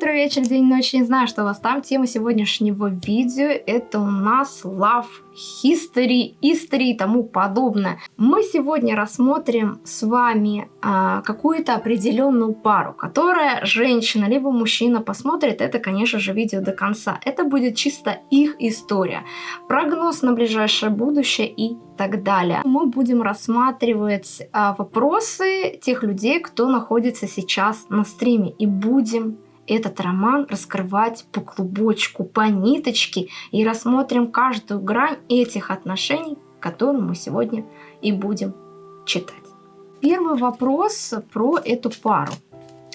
утро, вечер, день, ночь, не знаю, что у вас там. Тема сегодняшнего видео это у нас love history, history и тому подобное. Мы сегодня рассмотрим с вами а, какую-то определенную пару, которая женщина либо мужчина посмотрит это, конечно же, видео до конца. Это будет чисто их история, прогноз на ближайшее будущее и так далее. Мы будем рассматривать а, вопросы тех людей, кто находится сейчас на стриме, и будем этот роман раскрывать по клубочку, по ниточке и рассмотрим каждую грань этих отношений, которую мы сегодня и будем читать. Первый вопрос про эту пару.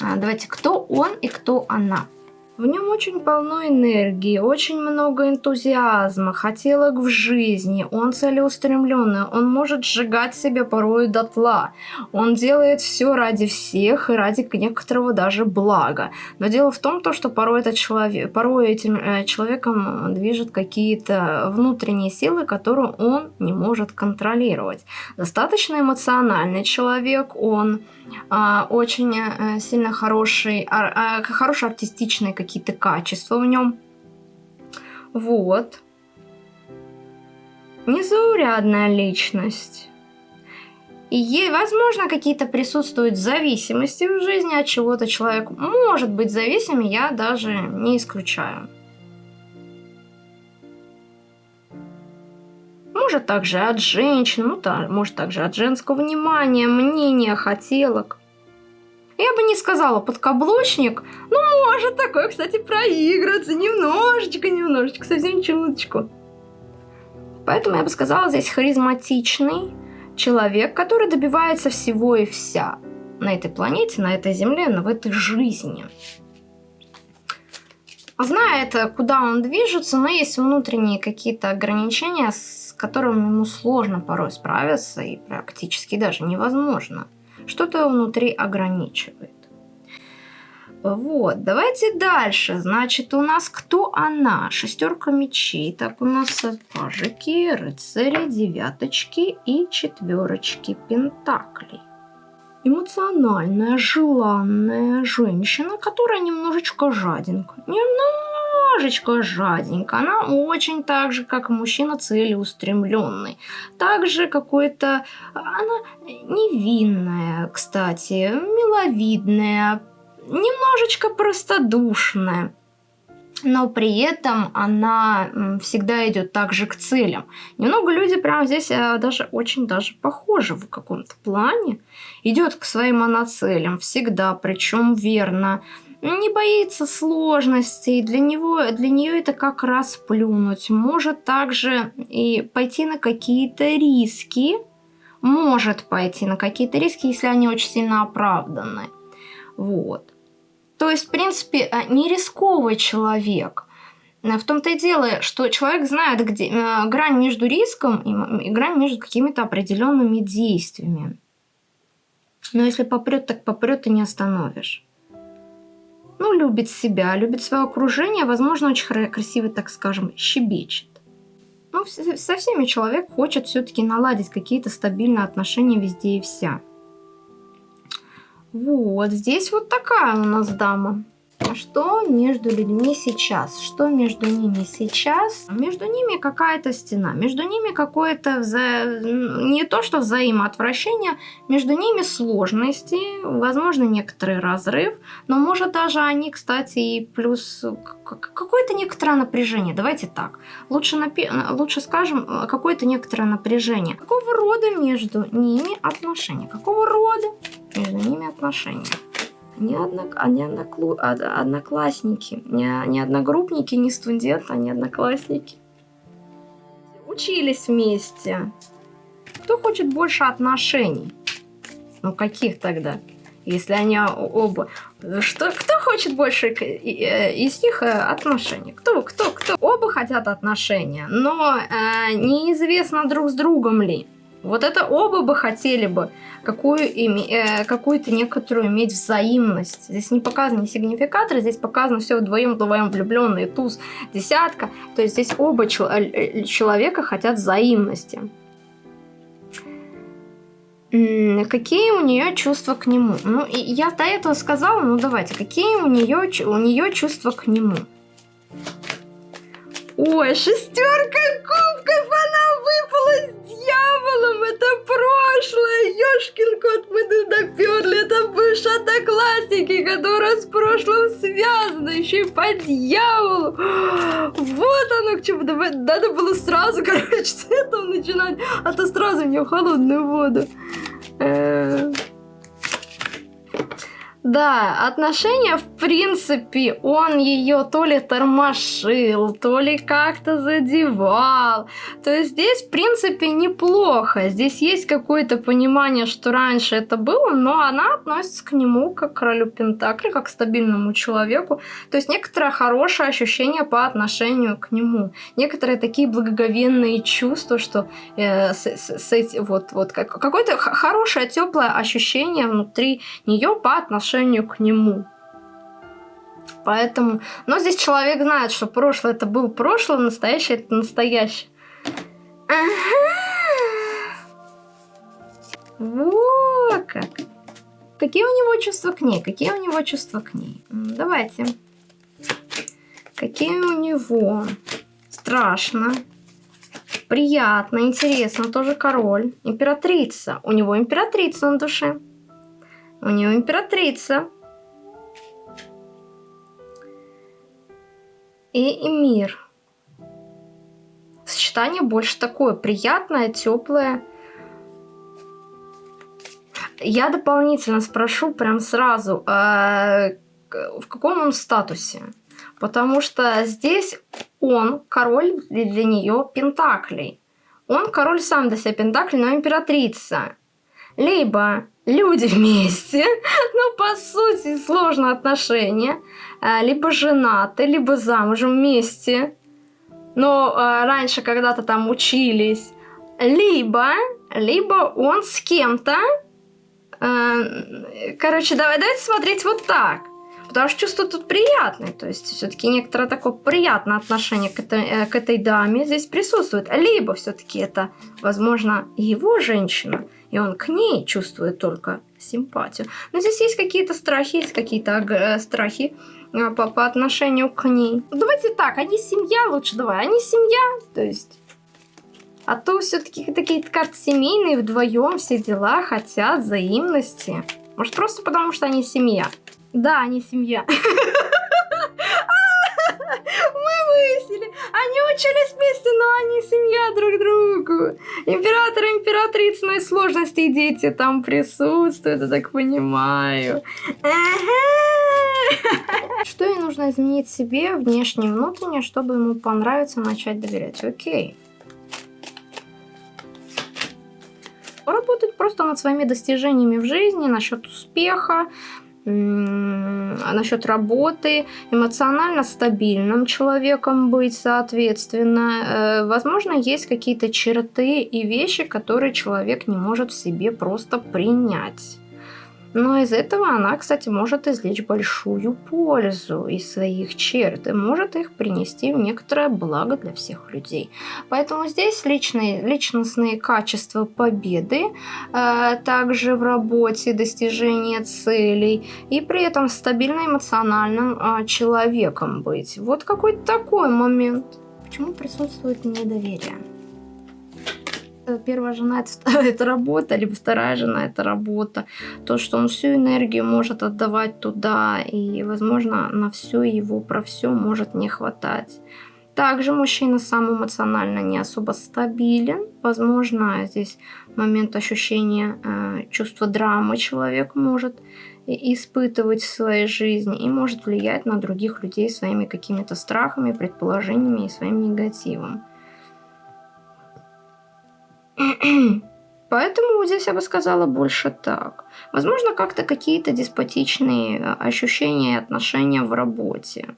А, давайте, кто он и кто она? В нем очень полно энергии, очень много энтузиазма, хотелок в жизни, он целеустремленный, он может сжигать себя порой дотла, он делает все ради всех и ради некоторого даже блага. Но дело в том, то, что порой, этот человек, порой этим э, человеком движет какие-то внутренние силы, которые он не может контролировать. Достаточно эмоциональный человек, он очень а, сильно хороший, а, а, хорошие артистичные какие-то качества в нем. Вот. Незаурядная личность. И, возможно, какие-то присутствуют зависимости в жизни от чего-то. Человек может быть зависимым, я даже не исключаю. Может также от женщин, ну, может также от женского внимания, мнения, хотелок. Я бы не сказала подкаблучник, но может такое, кстати, проигрываться немножечко, немножечко, совсем чуточку. Поэтому я бы сказала здесь харизматичный человек, который добивается всего и вся на этой планете, на этой земле, в этой жизни. Знает, куда он движется, но есть внутренние какие-то ограничения, с которыми ему сложно порой справиться и практически даже невозможно. Что-то внутри ограничивает. Вот, давайте дальше. Значит, у нас кто она? Шестерка мечей. Так, у нас пажики, рыцари, девяточки и четверочки пентаклей. Эмоциональная, желанная женщина, которая немножечко жаденька. Немножечко жаденька. Она очень так же, как мужчина, целеустремленный. Также какой-то... Она невинная, кстати, миловидная, немножечко простодушная но при этом она всегда идет также к целям. Немного люди прямо здесь э, даже очень даже похожи в каком-то плане. Идет к своим моноцелям всегда, причем верно. Не боится сложностей, для, него, для нее это как раз плюнуть. Может также и пойти на какие-то риски, может пойти на какие-то риски, если они очень сильно оправданы. Вот. То есть, в принципе, э, не рисковый человек. В том-то и дело, что человек знает где, э, грань между риском и, и грань между какими-то определенными действиями. Но если попрет, так попрет и не остановишь. Ну, любит себя, любит свое окружение, возможно, очень красиво, так скажем, щебечет. Ну, со всеми человек хочет все-таки наладить какие-то стабильные отношения везде и вся. Вот, здесь вот такая у нас дама. Что между людьми сейчас? Что между ними сейчас? Между ними какая-то стена, между ними какое-то вза... не то что взаимоотвращение, между ними сложности, возможно некоторый разрыв, но может даже они, кстати, и плюс какое-то некоторое напряжение. Давайте так, лучше, напи... лучше скажем какое-то некоторое напряжение. Какого рода между ними отношения? Какого рода между ними отношения? Не, однок, а не одноклу, а, одноклассники, не, не одногруппники, не студенты, а не одноклассники. Учились вместе. Кто хочет больше отношений? Ну, каких тогда? Если они оба... Что, кто хочет больше э, из них э, отношений? Кто, кто, кто? Оба хотят отношения, но э, неизвестно друг с другом ли. Вот это оба бы хотели бы э, какую-то некоторую иметь взаимность. Здесь не показаны не сигнификаторы, здесь показано все вдвоем, вдвоем влюбленные, туз, десятка. То есть здесь оба чел э, человека хотят взаимности. Какие у нее чувства к нему? Ну, я до этого сказала, ну давайте, какие у нее, у нее чувства к нему? Ой, шестерка кубков, она выпала с дьяволом, это прошлое, ёшкин кот, мы туда перли, это бывшие одноклассники, которые с прошлым связаны, еще и по дьяволу. Вот оно к чему, надо было сразу, короче, с этого начинать, а то сразу мне в холодную воду. -э да, отношения, в принципе, он ее то ли тормошил, то ли как-то задевал. То есть здесь, в принципе, неплохо. Здесь есть какое-то понимание, что раньше это было, но она относится к нему как к королю Пентакли, как к стабильному человеку. То есть некоторое хорошее ощущение по отношению к нему. Некоторые такие благоговенные чувства, что э, с, с, с, вот, вот как, какое-то хорошее, теплое ощущение внутри нее по отношению к нему. Поэтому, но здесь человек знает, что прошлое это было прошлое, настоящее это настоящее. Ага. Как. Какие у него чувства к ней? Какие у него чувства к ней? Давайте. Какие у него? Страшно. Приятно, интересно. Тоже король. Императрица. У него императрица на душе. У нее императрица. И Эмир. Сочетание больше такое приятное, теплое. Я дополнительно спрошу прям сразу, а в каком он статусе? Потому что здесь он король для нее Пентаклей. Он король сам для себя Пентаклей, но императрица. Либо люди вместе, но по сути сложно отношения, а, либо женаты, либо замужем вместе, но а, раньше когда-то там учились, либо, либо он с кем-то, а, короче, давай, давайте смотреть вот так. Потому что чувство тут приятное, то есть все-таки некоторое такое приятное отношение к этой, э, к этой даме здесь присутствует. Либо все-таки это, возможно, его женщина, и он к ней чувствует только симпатию. Но здесь есть какие-то страхи, есть какие-то э, страхи э, по, по отношению к ней. Давайте так, они семья лучше, давай, они семья, то есть... А то все-таки такие карты семейные, вдвоем все дела хотят взаимности. Может, просто потому, что они семья. Да, они семья. выяснили. Они учились вместе, но они семья друг другу. Император императрица, ну и сложности и дети там присутствуют, я так понимаю. Что ей нужно изменить себе, внешне и внутренне, чтобы ему понравиться, начать доверять? Окей. Работать просто над своими достижениями в жизни, насчет успеха, насчет работы, эмоционально стабильным человеком быть, соответственно. Э, возможно, есть какие-то черты и вещи, которые человек не может в себе просто принять. Но из этого она, кстати, может извлечь большую пользу из своих черт и может их принести в некоторое благо для всех людей. Поэтому здесь личные, личностные качества победы, э, также в работе, достижение целей и при этом стабильно эмоциональным э, человеком быть. Вот какой-то такой момент. Почему присутствует недоверие? Первая жена это, это работа, либо вторая жена это работа. То, что он всю энергию может отдавать туда, и, возможно, на все его, про все может не хватать. Также мужчина сам эмоционально не особо стабилен. Возможно, здесь момент ощущения э, чувства драмы человек может испытывать в своей жизни и может влиять на других людей своими какими-то страхами, предположениями и своим негативом. Поэтому здесь я бы сказала больше так. Возможно, как-то какие-то деспотичные э, ощущения и отношения в работе.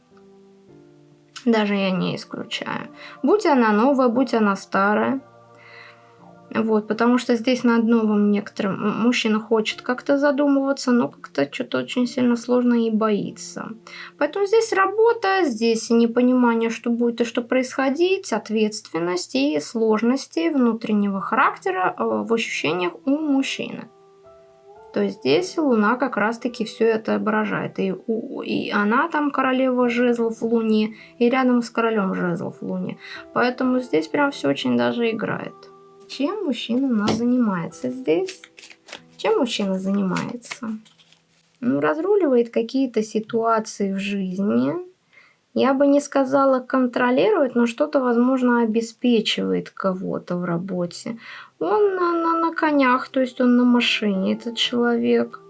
Даже я не исключаю. Будь она новая, будь она старая. Вот, потому что здесь на одном некоторым мужчина хочет как-то задумываться, но как-то что-то очень сильно сложно и боится. Поэтому здесь работа, здесь непонимание, что будет и что происходить, ответственность и сложности внутреннего характера э, в ощущениях у мужчины. То есть здесь Луна как раз-таки все это отображает. И, и она там королева жезлов в Луне, и рядом с королем жезлов в Луне. Поэтому здесь прям все очень даже играет. Чем мужчина у нас занимается здесь? Чем мужчина занимается? Ну, разруливает какие-то ситуации в жизни. Я бы не сказала контролирует, но что-то, возможно, обеспечивает кого-то в работе. Он на, на, на конях, то есть он на машине, этот человек.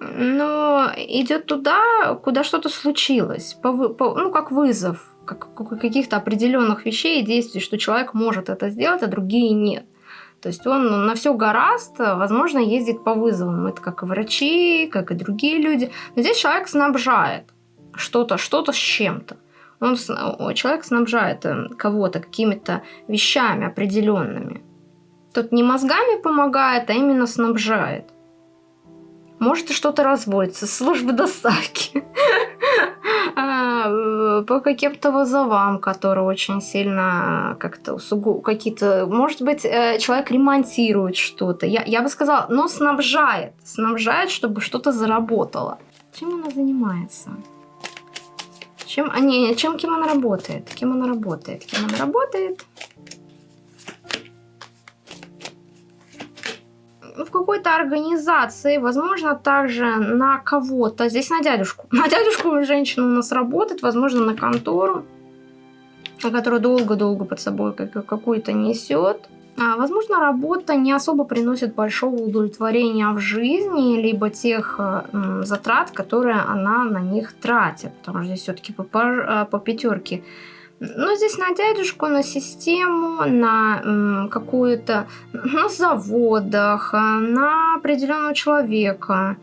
Но идет туда, куда что-то случилось, по, по, ну, как вызов как, каких-то определенных вещей и действий, что человек может это сделать, а другие нет. То есть он на все гораст, возможно, ездит по вызовам. Это как и врачи, как и другие люди. Но здесь человек снабжает что-то, что-то с чем-то. Он, человек снабжает э, кого-то какими-то вещами определенными. Тут не мозгами помогает, а именно снабжает. Может что-то разводится, службы доставки. А, э, по каким-то вызовам, которые очень сильно как-то какие-то... Может быть, э, человек ремонтирует что-то. Я, я бы сказала, но снабжает. Снабжает, чтобы что-то заработало. Чем она занимается? Чем, а не, чем кем она работает? Кем она работает? Кем она работает? В какой-то организации, возможно, также на кого-то, здесь на дядюшку. На дядюшку женщина у нас работает, возможно, на контору, которая долго-долго под собой какую-то несет. А, возможно, работа не особо приносит большого удовлетворения в жизни, либо тех э, затрат, которые она на них тратит. Потому что здесь все-таки по, по, э, по пятерке ну, здесь на дядюшку, на систему, на какую-то, на заводах, на определенного человека.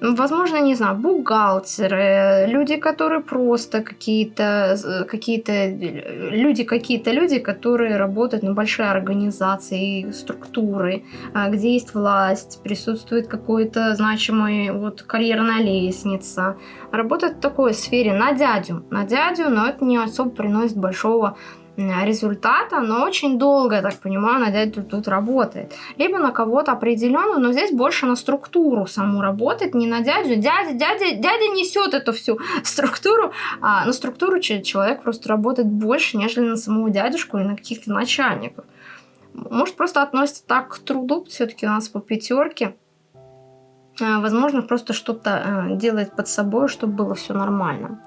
Возможно, не знаю, бухгалтеры, люди, которые просто какие-то, какие-то люди, какие-то люди, которые работают на большие организации, структуры, а, где есть власть, присутствует какой-то значимый вот карьерная лестница. Работают в такой сфере на дядю, на дядю, но это не особо приносит большого результата, но очень долго, я так понимаю, на дядю тут работает. Либо на кого-то определенного, но здесь больше на структуру саму работает, не на дядю. Дядя, дядя, дядя несет эту всю структуру, а на структуру человек просто работает больше, нежели на самого дядюшку и на каких-то начальников. Может, просто относится так к труду, все-таки у нас по пятерке. А, возможно, просто что-то э, делает под собой, чтобы было все нормально.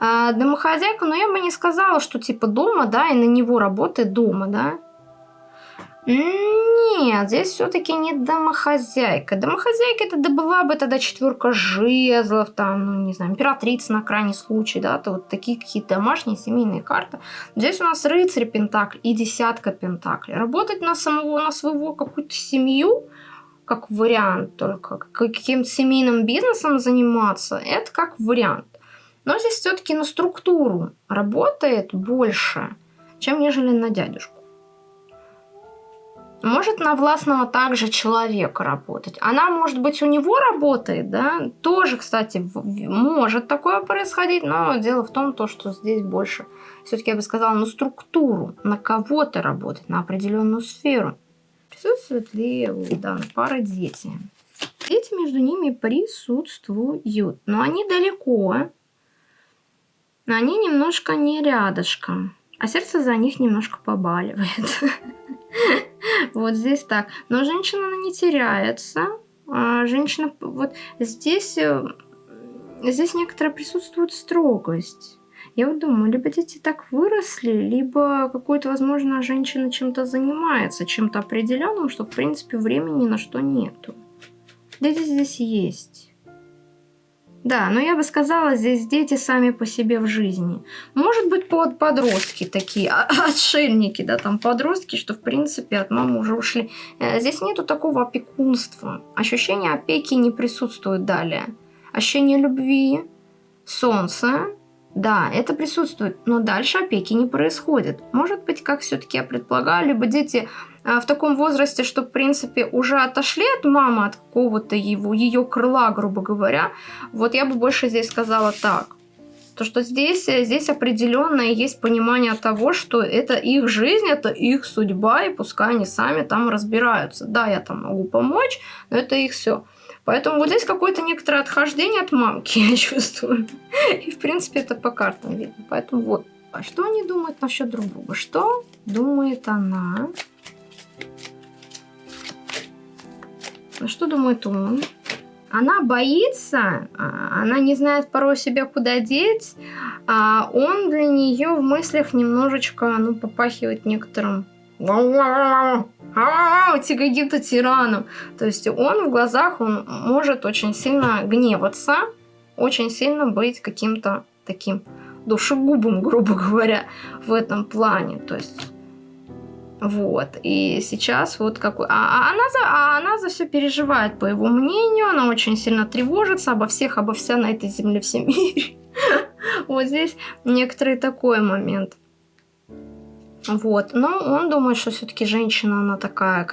А, домохозяйка, но я бы не сказала, что типа дома, да, и на него работает дома, да. Нет, здесь все-таки не домохозяйка. Домохозяйка это да бы тогда четверка жезлов, там, ну не знаю, императрица на крайний случай, да, то вот такие какие-то домашние семейные карты. Здесь у нас рыцарь пентакль и десятка пентаклей. Работать на самого, на своего какую-то семью, как вариант только, каким-то семейным бизнесом заниматься, это как вариант. Но здесь все-таки на структуру работает больше, чем нежели на дядюшку. Может на властного также человека работать. Она, может быть, у него работает, да, тоже, кстати, может такое происходить, но дело в том, то, что здесь больше, все-таки я бы сказала, на структуру, на кого-то работать, на определенную сферу. Присутствуют ли у данной пары дети? Дети между ними присутствуют, но они далеко, но они немножко не рядышком. А сердце за них немножко побаливает. Вот здесь так. Но женщина она не теряется. А женщина, вот здесь, э, здесь некоторая присутствует строгость. Я вот думаю, либо дети так выросли, либо какой-то, возможно, женщина чем-то занимается, чем-то определенным, что, в принципе, времени на что нету. Дети здесь есть. Да, но я бы сказала, здесь дети сами по себе в жизни. Может быть, под подростки такие, а, отшельники, да, там подростки, что, в принципе, от мамы уже ушли. Э, здесь нету такого опекунства. Ощущение опеки не присутствует далее. Ощущение любви, солнца Да, это присутствует, но дальше опеки не происходит. Может быть, как все-таки я предполагаю, либо дети а, в таком возрасте, что, в принципе, уже отошли от мамы, от какого-то его, ее крыла, грубо говоря. Вот я бы больше здесь сказала так. То, что здесь, здесь определенно есть понимание того, что это их жизнь, это их судьба, и пускай они сами там разбираются. Да, я там могу помочь, но это их все. Поэтому вот здесь какое-то некоторое отхождение от мамки, я чувствую. И, в принципе, это по картам видно. Поэтому вот. А что они думают насчет друг друга? Что думает она? А что думает он? Она боится, а, она не знает порой себя куда деть, а он для нее в мыслях немножечко, ну, попахивает некоторым каким-то тираном. То есть он в глазах, он может очень сильно гневаться, очень сильно быть каким-то таким душегубом, грубо говоря, в этом плане. То есть вот. И сейчас вот какой... А, а, она за, а она за все переживает, по его мнению. Она очень сильно тревожится обо всех, обо вся на этой земле, всем мире. Вот здесь некоторый такой момент. Вот. Но он думает, что все-таки женщина, она такая,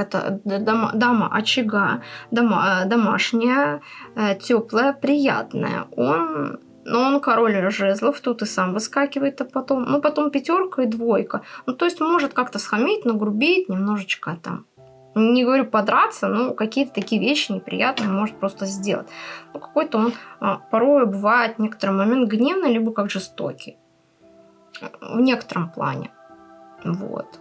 дама, дама очага, дома, домашняя, э, теплая, приятная. Он но он король жезлов, тут и сам выскакивает, а потом, ну, потом пятерка и двойка. Ну, то есть может как-то схамить, нагрубить, немножечко там, не говорю подраться, но какие-то такие вещи неприятные может просто сделать. Ну, какой-то он а, порой бывает в некоторый момент гневный, либо как жестокий. В некотором плане. Вот.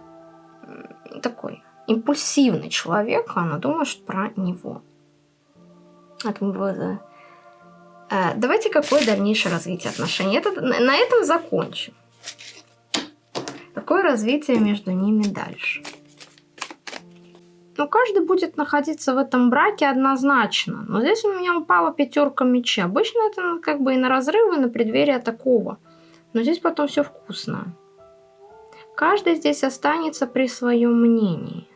Такой импульсивный человек, она думает про него. Мы Э, давайте какое дальнейшее развитие отношений. Это, на этом закончим. Какое развитие между ними дальше? Ну, каждый будет находиться в этом браке однозначно. Но здесь у меня упала пятерка меча. Обычно это ну, как бы и на разрывы, и на преддверие такого. Но здесь потом все вкусно. Каждый здесь останется при своем мнении.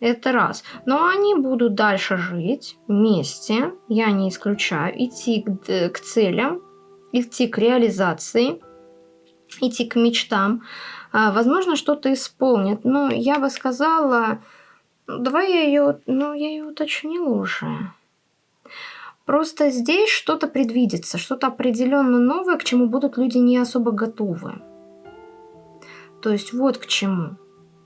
Это раз. Но они будут дальше жить вместе, я не исключаю, идти к, к целям, идти к реализации, идти к мечтам. А, возможно, что-то исполнит. Но я бы сказала, давай я ее, ну, я ее уточнила уже. Просто здесь что-то предвидится, что-то определенно новое, к чему будут люди не особо готовы. То есть вот к чему.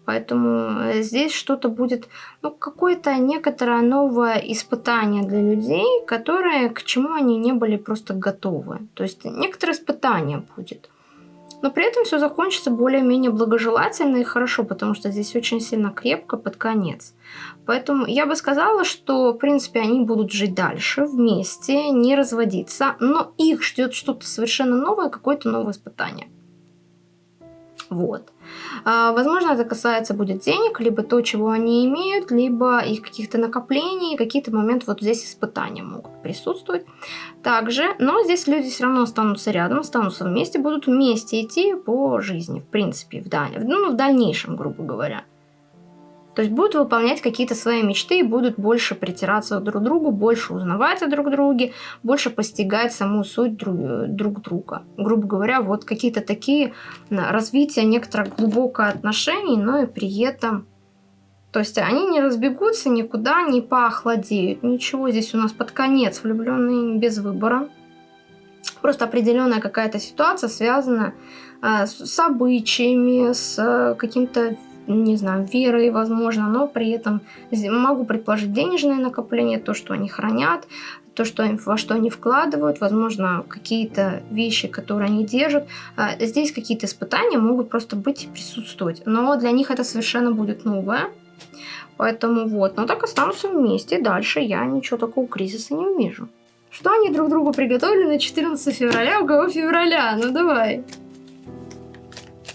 Поэтому э, здесь что-то будет, ну, какое-то некоторое новое испытание для людей, которые, к чему они не были просто готовы. То есть некоторое испытание будет. Но при этом все закончится более-менее благожелательно и хорошо, потому что здесь очень сильно крепко под конец. Поэтому я бы сказала, что, в принципе, они будут жить дальше вместе, не разводиться, но их ждет что-то совершенно новое, какое-то новое испытание. Вот. А, возможно, это касается будет денег, либо то, чего они имеют, либо их каких-то накоплений, какие-то моменты вот здесь испытания могут присутствовать. Также, но здесь люди все равно останутся рядом, останутся вместе, будут вместе идти по жизни, в принципе, в, даль... ну, в дальнейшем, грубо говоря. То есть будут выполнять какие-то свои мечты и будут больше притираться друг к другу, больше узнавать о друг друге, больше постигать саму суть друг, друг друга. Грубо говоря, вот какие-то такие развития некоторых глубоких отношений, но и при этом... То есть они не разбегутся никуда, не поохладеют. Ничего здесь у нас под конец влюбленные без выбора. Просто определенная какая-то ситуация связана э, с обычаями, с э, каким-то не знаю, верой, возможно, но при этом могу предположить денежное накопление, то, что они хранят, то, что, во что они вкладывают, возможно, какие-то вещи, которые они держат. А, здесь какие-то испытания могут просто быть и присутствовать, но для них это совершенно будет новое. Поэтому вот, но так останутся вместе. Дальше я ничего такого кризиса не вижу. Что они друг другу приготовили на 14 февраля? У кого февраля? Ну давай.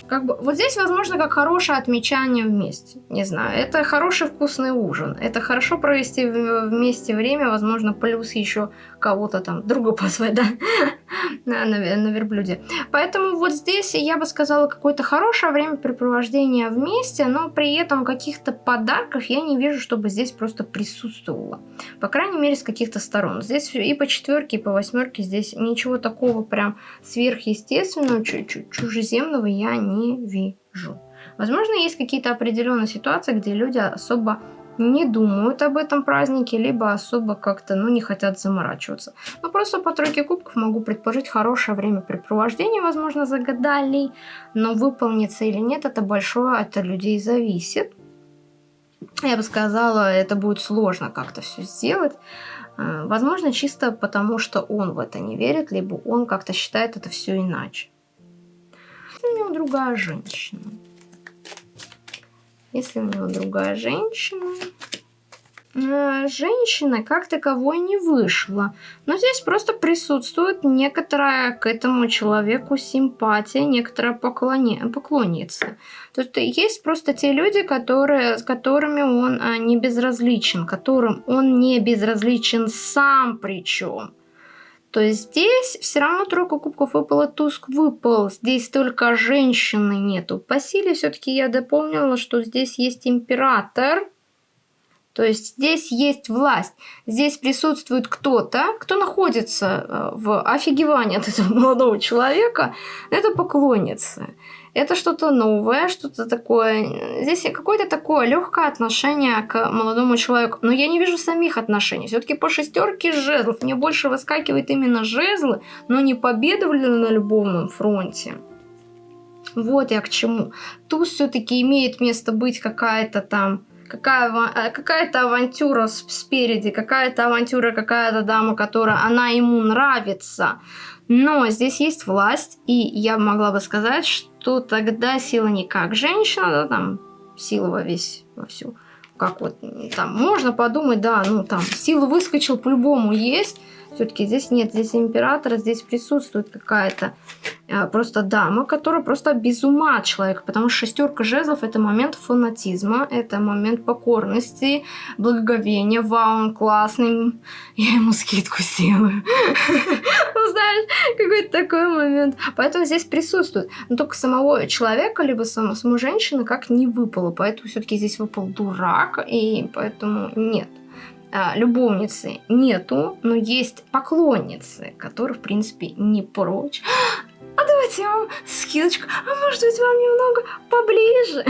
Как бы, вот здесь, возможно, как хорошее отмечание вместе. Не знаю, это хороший вкусный ужин. Это хорошо провести вместе время, возможно, плюс еще кого-то там, друга позвать, да? На, на, верблюде. Поэтому вот здесь я бы сказала какое-то хорошее времяпрепровождение вместе, но при этом каких-то подарков я не вижу, чтобы здесь просто присутствовало. По крайней мере, с каких-то сторон. Здесь и по четверке, и по восьмерке здесь ничего такого прям сверхъестественного, чужеземного я не вижу. Возможно, есть какие-то определенные ситуации, где люди особо не думают об этом празднике, либо особо как-то, ну, не хотят заморачиваться. Но просто по тройке кубков могу предположить хорошее времяпрепровождение, возможно, загадали, но выполнится или нет, это большое от людей зависит. Я бы сказала, это будет сложно как-то все сделать. Э, возможно, чисто потому, что он в это не верит, либо он как-то считает это все иначе. У него другая женщина. Если у него другая женщина... Э, женщина как таковой не вышла. Но здесь просто присутствует некоторая к этому человеку симпатия, некоторая поклони... поклонница. То есть есть просто те люди, которые, с которыми он а, не безразличен, которым он не безразличен сам причем то здесь все равно тройка кубков выпала, Туск выпал. Здесь только женщины нету. По силе все-таки я дополнила, что здесь есть император. То есть здесь есть власть. Здесь присутствует кто-то, кто находится э, в офигевании от этого молодого человека. Это поклонница это что-то новое, что-то такое. Здесь какое-то такое легкое отношение к молодому человеку. Но я не вижу самих отношений. Все-таки по шестерке жезлов мне больше выскакивает именно жезлы, но не победа на любовном фронте. Вот я к чему. Тут все-таки имеет место быть какая-то там какая, э, какая-то авантюра спереди, какая-то авантюра, какая-то дама, которая она ему нравится. Но здесь есть власть, и я могла бы сказать, что тогда сила не как женщина, да, там сила во весь, во всю. Как вот там можно подумать, да, ну там сила выскочил по-любому есть, все-таки здесь нет, здесь императора, здесь присутствует какая-то э, просто дама, которая просто без ума человек, потому что шестерка жезлов это момент фанатизма, это момент покорности, благоговения, вау, он классный, я ему скидку сделаю. Знаешь, какой-то такой момент. Поэтому здесь присутствует. Но только самого человека, либо саму, саму женщину как не выпало. Поэтому все-таки здесь выпал дурак, и поэтому нет а, любовницы нету, но есть поклонницы, которые, в принципе, не прочь. А давайте я вам скидочку, а может быть вам немного поближе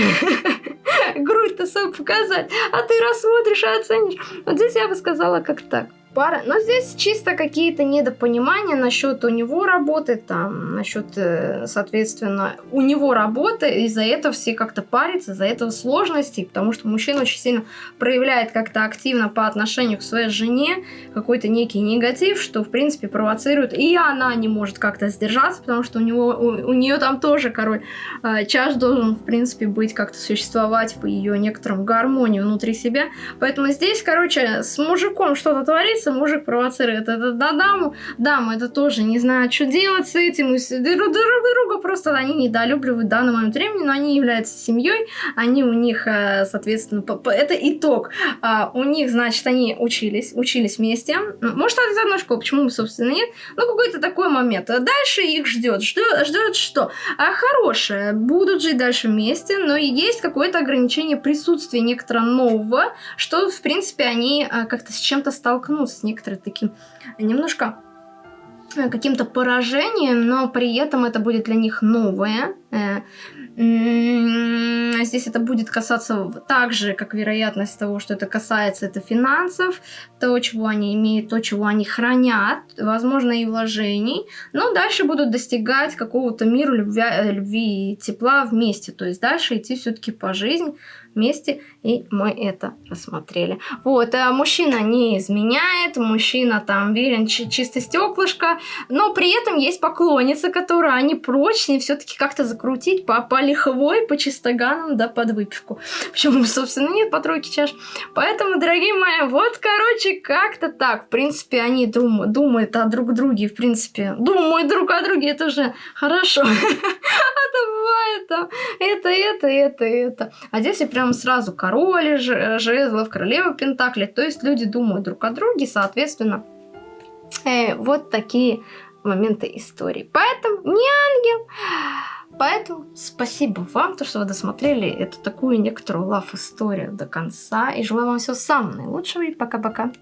грудь-то свою показать, а ты рассмотришь и оценишь. Вот здесь я бы сказала как так пара. Но здесь чисто какие-то недопонимания насчет у него работы, там, насчет, э, соответственно, у него работы, из-за этого все как-то парятся, из-за этого сложностей, потому что мужчина очень сильно проявляет как-то активно по отношению к своей жене какой-то некий негатив, что, в принципе, провоцирует, и она не может как-то сдержаться, потому что у него, у, у нее там тоже король э, чаш должен, в принципе, быть как-то существовать в ее некотором гармонии внутри себя, поэтому здесь, короче, с мужиком что-то творится, нравится, мужик провоцирует это на даму, дама это тоже не знает, что делать с этим, и друг друга просто они недолюбливают в данный момент времени, но они являются семьей, они у них, э, соответственно, это итог. А, у них, значит, они учились, учились вместе, может, из одной школы, почему, собственно, нет, но какой-то такой момент. Дальше их ждет, ждет, что? А хорошее, будут жить дальше вместе, но есть какое-то ограничение присутствия некоторого нового, что, в принципе, они э, как-то с чем-то столкнутся с некоторым таким немножко э, каким-то поражением, но при этом это будет для них новое. Э, здесь это будет касаться так же, как вероятность того, что это касается это финансов, то, чего они имеют, то, чего они хранят, возможно, и вложений. Но дальше будут достигать какого-то мира, любви, э, любви и тепла вместе. То есть дальше идти все-таки по жизни вместе, и мы это рассмотрели. Вот, а мужчина не изменяет, мужчина там верен чисто стеклышко, но при этом есть поклонницы, которые они прочнее все-таки как-то закрутить по, по лиховой, по чистоганам, да, под выпивку. Почему, собственно, нет по тройке чаш. Поэтому, дорогие мои, вот, короче, как-то так. В принципе, они дум думают о друг друге, в принципе, думают друг о друге, это же хорошо. А то бывает там это, это, это, это. А здесь я прям там сразу король жезлов, королева пентаклей. То есть люди думают друг о друге, соответственно, э, вот такие моменты истории. Поэтому не ангел. Поэтому спасибо вам, то, что вы досмотрели эту такую некоторую лав-историю до конца. И желаю вам всего самого наилучшего. И пока-пока.